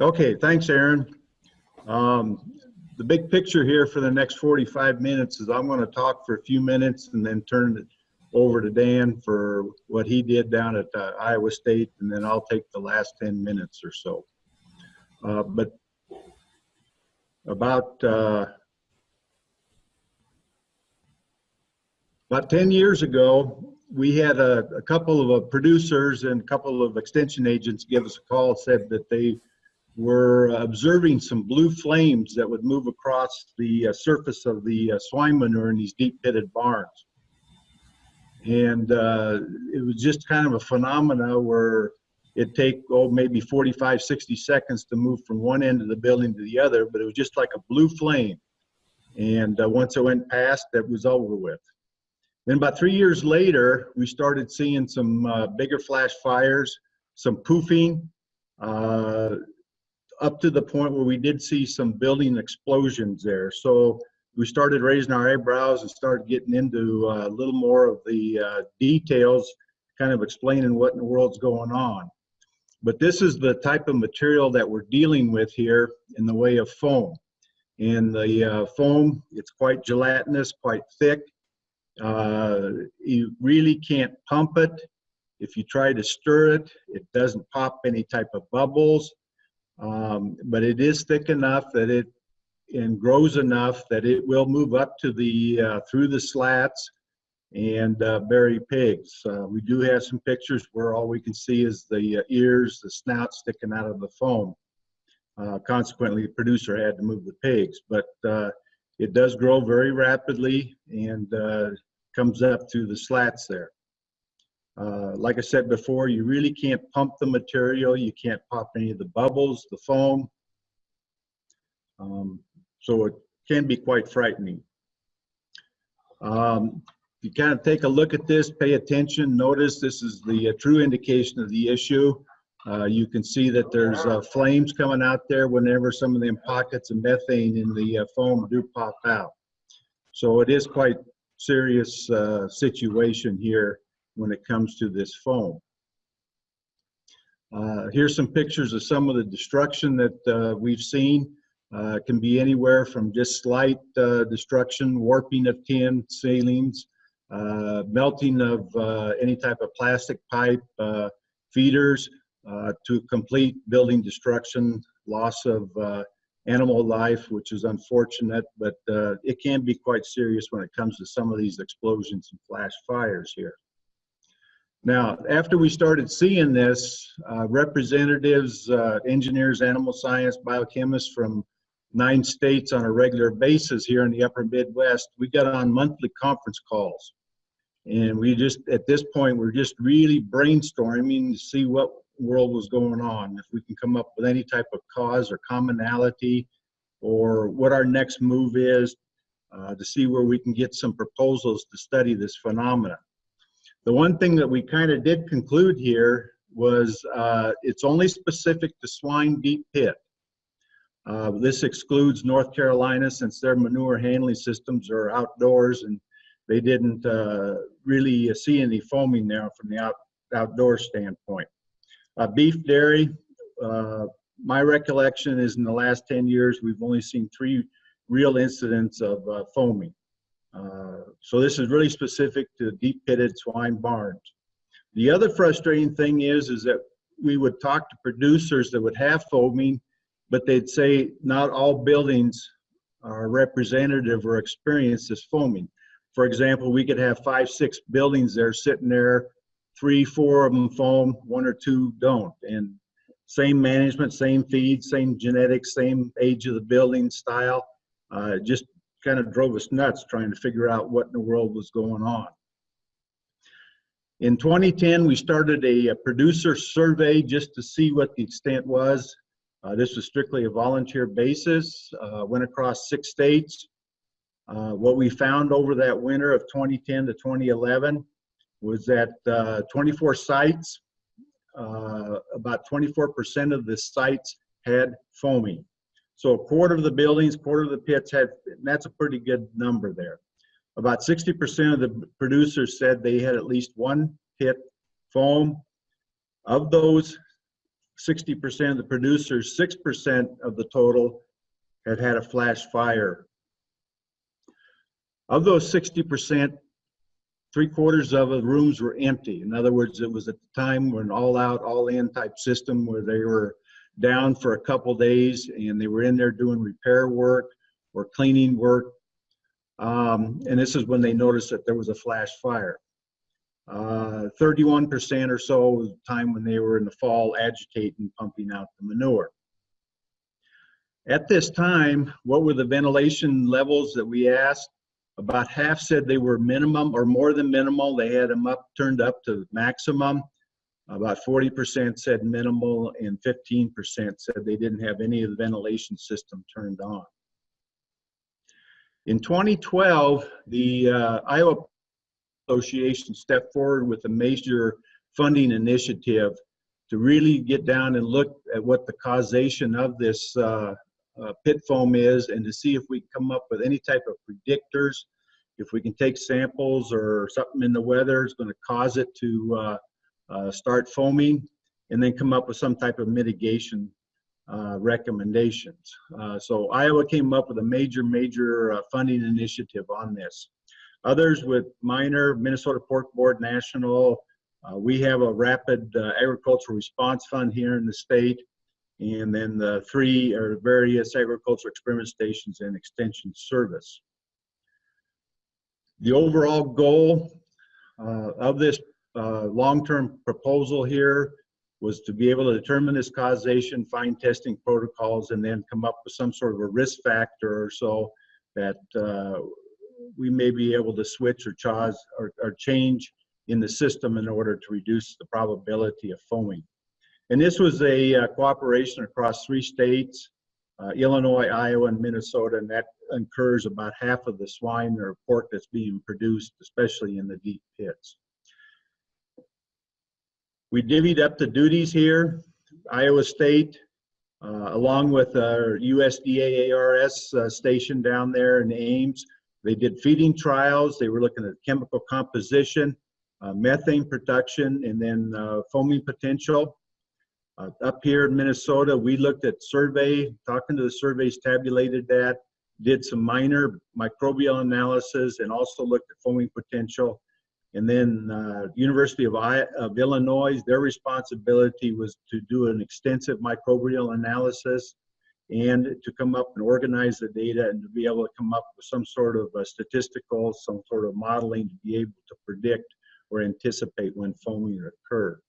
Okay, thanks, Aaron. Um, the big picture here for the next 45 minutes is I'm going to talk for a few minutes and then turn it over to Dan for what he did down at uh, Iowa State, and then I'll take the last 10 minutes or so. Uh, but about uh, about 10 years ago, we had a, a couple of uh, producers and a couple of extension agents give us a call, said that they were observing some blue flames that would move across the uh, surface of the uh, swine manure in these deep pitted barns. And uh, it was just kind of a phenomena where it'd take, oh, maybe 45, 60 seconds to move from one end of the building to the other, but it was just like a blue flame. And uh, once it went past, that was over with. Then about three years later, we started seeing some uh, bigger flash fires, some poofing, uh, up to the point where we did see some building explosions there. So we started raising our eyebrows and started getting into uh, a little more of the uh, details, kind of explaining what in the world's going on. But this is the type of material that we're dealing with here in the way of foam. And the uh, foam, it's quite gelatinous, quite thick. Uh, you really can't pump it. If you try to stir it, it doesn't pop any type of bubbles. Um, but it is thick enough that it and grows enough that it will move up to the uh, through the slats and uh, bury pigs. Uh, we do have some pictures where all we can see is the uh, ears, the snout sticking out of the foam. Uh, consequently, the producer had to move the pigs, but uh, it does grow very rapidly and comes up through the slats there. Uh, like I said before, you really can't pump the material. You can't pop any of the bubbles, the foam. Um, so it can be quite frightening. Um, if you kind of take a look at this, pay attention, notice this is the uh, true indication of the issue. Uh, you can see that there's uh, flames coming out there whenever some of them pockets of methane in the uh, foam do pop out. So it is quite serious situation here when it comes to this foam. Uh, here's some pictures of some of the destruction that uh, we've seen. Uh, it can be anywhere from just slight uh, destruction, warping of tin, ceilings, uh, melting of uh, any type of plastic pipe, feeders, to complete building destruction, loss of animal life, which is unfortunate, but it can be quite serious when it comes to some of these explosions and flash fires here. Now, after we started seeing this, uh, representatives, uh, engineers, animal science, biochemists from nine states on a regular basis here in the upper Midwest, we got on monthly conference calls. And we just, at this point, we're just really brainstorming to see what world was going on, if we can come up with any type of cause or commonality, or what our next move is uh, to see where we can get some proposals to study this phenomena. The one thing that we kind of did conclude here was uh, it's only specific to swine deep pit. Uh, this excludes North Carolina since their manure handling systems are outdoors and they didn't uh, really see any foaming there from the out, outdoor standpoint. Uh, beef dairy, uh, my recollection is in the last 10 years, we've only seen three real incidents of uh, foaming. So this is really specific to deep pitted swine barns. The other frustrating thing is, is that we would talk to producers that would have foaming, but they'd say not all buildings are representative or experience this foaming. For example, we could have five, six buildings there sitting there, three, four of them foam, one or two don't. And same management, same feed, same genetics, same age of the building style. Uh, just kind of drove us nuts trying to figure out what in the world was going on. In 2010, we started a, a producer survey just to see what the extent was. Uh, this was strictly a volunteer basis, uh, went across six states. Uh, what we found over that winter of 2010 to 2011 was that uh, 24 sites, uh, about 24% of the sites had foaming. So a quarter of the buildings, quarter of the pits had, and that's a pretty good number there. About 60% of the producers said they had at least one pit foam. Of those, 60% of the producers, 6% of the total had had a flash fire. Of those 60%, three quarters of the rooms were empty. In other words, it was at the time when all out, all in type system where they were down for a couple days and they were in there doing repair work or cleaning work. Um, and this is when they noticed that there was a flash fire. 31% or so was the time when they were in the fall agitating, pumping out the manure. At this time, what were the ventilation levels that we asked? About half said they were minimum or more than minimal. They had them up, turned up to maximum. About 40% said minimal and 15% said they didn't have any of the ventilation system turned on. In 2012, the uh, Iowa Association stepped forward with a major funding initiative to really get down and look at what the causation of this uh, uh, pit foam is and to see if we can come up with any type of predictors. If we can take samples or something in the weather is going to cause it to uh, start foaming and then come up with some type of mitigation uh, recommendations. Uh, so Iowa came up with a major, major uh, funding initiative on this. Others with minor, Minnesota Pork Board National, uh, we have a rapid uh, agricultural response fund here in the state, and then the three or various agricultural experiment stations and extension service. The overall goal uh, of this uh, long-term proposal here was to be able to determine this causation, find testing protocols, and then come up with some sort of a risk factor or so that uh, we may be able to switch or, or, or change in the system in order to reduce the probability of foaming. And this was a uh, cooperation across three states, uh, Illinois, Iowa, and Minnesota, and that incurs about half of the swine or pork that's being produced, especially in the deep pits. We divvied up the duties here. Iowa State, uh, along with our USDA ARS uh, station down there in Ames, they did feeding trials. They were looking at chemical composition, uh, methane production, and then uh, foaming potential. Uh, up here in Minnesota, we looked at survey, talking to the surveys, tabulated that, did some minor microbial analysis, and also looked at foaming potential. And then uh, University of, I of Illinois, their responsibility was to do an extensive microbial analysis and to come up and organize the data and to be able to come up with some sort of statistical, some sort of modeling to be able to predict or anticipate when foaming occurred.